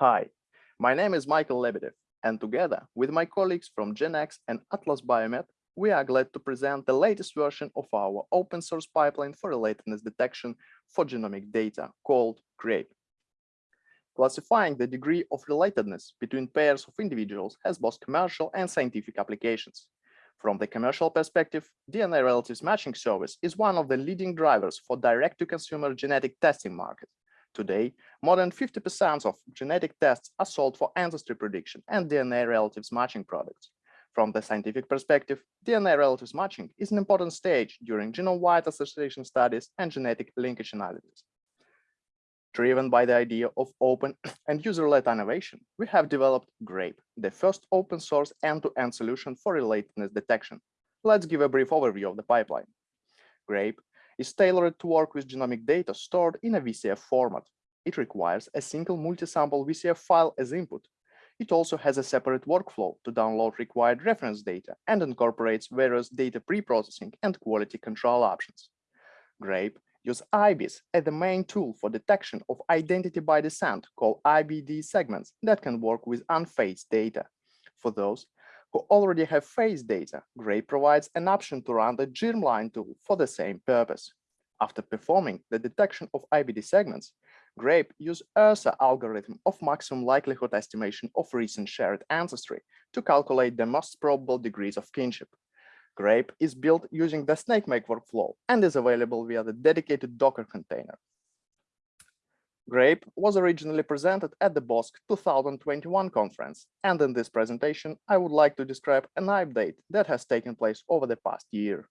Hi, my name is Michael Lebedev, and together with my colleagues from Genotek and Atlas Biomed, we are glad to present the latest version of our open source pipeline for relatedness detection for genomic data called GRAPE. Classifying the degree of relatedness between pairs of individuals has both commercial and scientific applications. From the commercial perspective, DNA relatives matching service is one of the leading drivers for direct-to-consumer genetic testing market. Today, more than 50% of genetic tests are sold for ancestry prediction and DNA relatives matching products. From the scientific perspective, DNA relatives matching is an important stage during genome-wide association studies and genetic linkage analysis. Driven by the idea of open and user-led innovation, we have developed GRAPE, the first open source end-to-end -end solution for relatedness detection. Let's give a brief overview of the pipeline. GRAPE is tailored to work with genomic data stored in a VCF format. It requires a single multi-sample VCF file as input. It also has a separate workflow to download required reference data and incorporates various data pre-processing and quality control options. GRAPE use IBIS as the main tool for detection of identity by descent called IBD segments that can work with unphased data. For those who already have phased data, GRAPE provides an option to run the germline tool for the same purpose. After performing the detection of IBD segments, GRAPE use ERSA algorithm of maximum likelihood estimation of recent shared ancestry to calculate the most probable degrees of kinship. GRAPE is built using the Snakemake workflow and is available via the dedicated Docker container. GRAPE was originally presented at the BOSC 2021 conference, and in this presentation, I would like to describe an update that has taken place over the past year.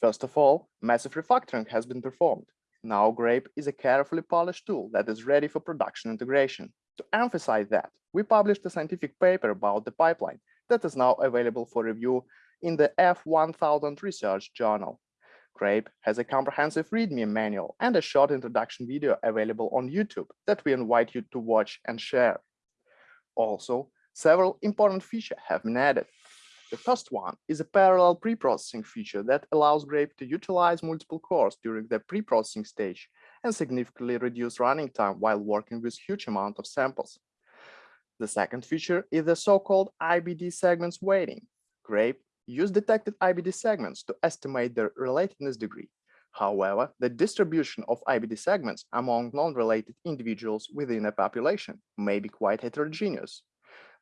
First of all, massive refactoring has been performed. Now GRAPE is a carefully polished tool that is ready for production integration. To emphasize that, we published a scientific paper about the pipeline that is now available for review in the F1000 Research Journal. GRAPE has a comprehensive README manual and a short introduction video available on YouTube that we invite you to watch and share. Also, several important features have been added. The first one is a parallel pre-processing feature that allows GRAPE to utilize multiple cores during the pre-processing stage and significantly reduce running time while working with huge amount of samples. The second feature is the so-called IBD segments weighting. GRAPE use detected IBD segments to estimate their relatedness degree. However, the distribution of IBD segments among non-related individuals within a population may be quite heterogeneous.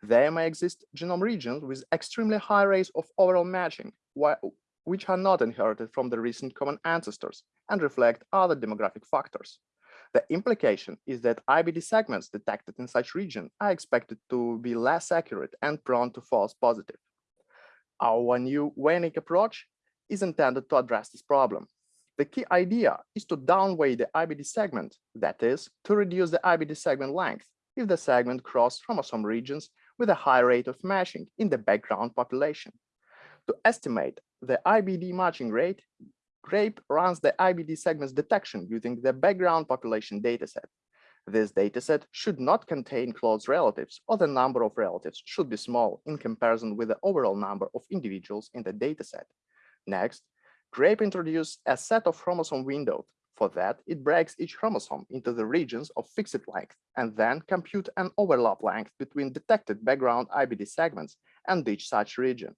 There may exist genome regions with extremely high rates of overall matching, which are not inherited from the recent common ancestors and reflect other demographic factors. The implication is that IBD segments detected in such region are expected to be less accurate and prone to false positive. Our new weighting approach is intended to address this problem. The key idea is to downweight the IBD segment, that is, to reduce the IBD segment length if the segment crosses chromosome regions with a high rate of matching in the background population. To estimate the IBD matching rate, GRAPE runs the IBD segments detection using the background population dataset. This dataset should not contain close relatives or the number of relatives should be small in comparison with the overall number of individuals in the dataset. Next, GRAPE introduces a set of chromosome windows. For that, it breaks each chromosome into the regions of fixed length and then compute an overlap length between detected background IBD segments and each such region.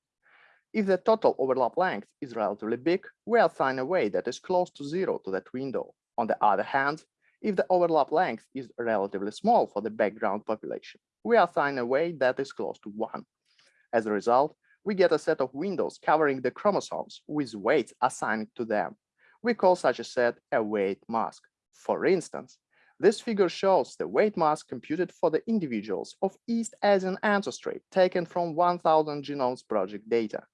If the total overlap length is relatively big, we assign a weight that is close to zero to that window. On the other hand, if the overlap length is relatively small for the background population, we assign a weight that is close to one. As a result, we get a set of windows covering the chromosomes with weights assigned to them. We call such a set a weight mask. For instance, this figure shows the weight mask computed for the individuals of East Asian ancestry taken from 1000 Genomes Project data.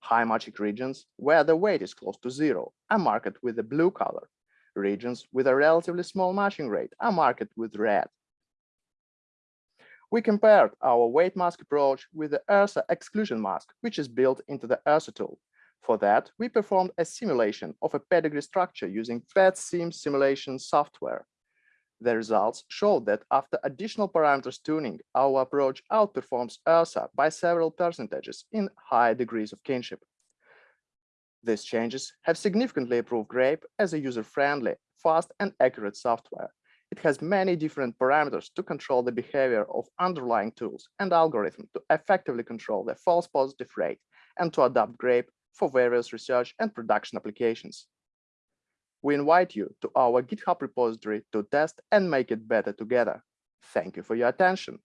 High magic regions, where the weight is close to zero, are marked with the blue color, Regions with a relatively small matching rate are marked with red. We compared our weight mask approach with the ERSA exclusion mask, which is built into the ERSA tool. For that, we performed a simulation of a pedigree structure using Ped-sim simulation software. The results showed that after additional parameters tuning, our approach outperforms ERSA by several percentages in high degrees of kinship. These changes have significantly improved GRAPE as a user-friendly, fast, and accurate software. It has many different parameters to control the behavior of underlying tools and algorithms to effectively control the false positive rate and to adapt GRAPE for various research and production applications. We invite you to our GitHub repository to test and make it better together. Thank you for your attention.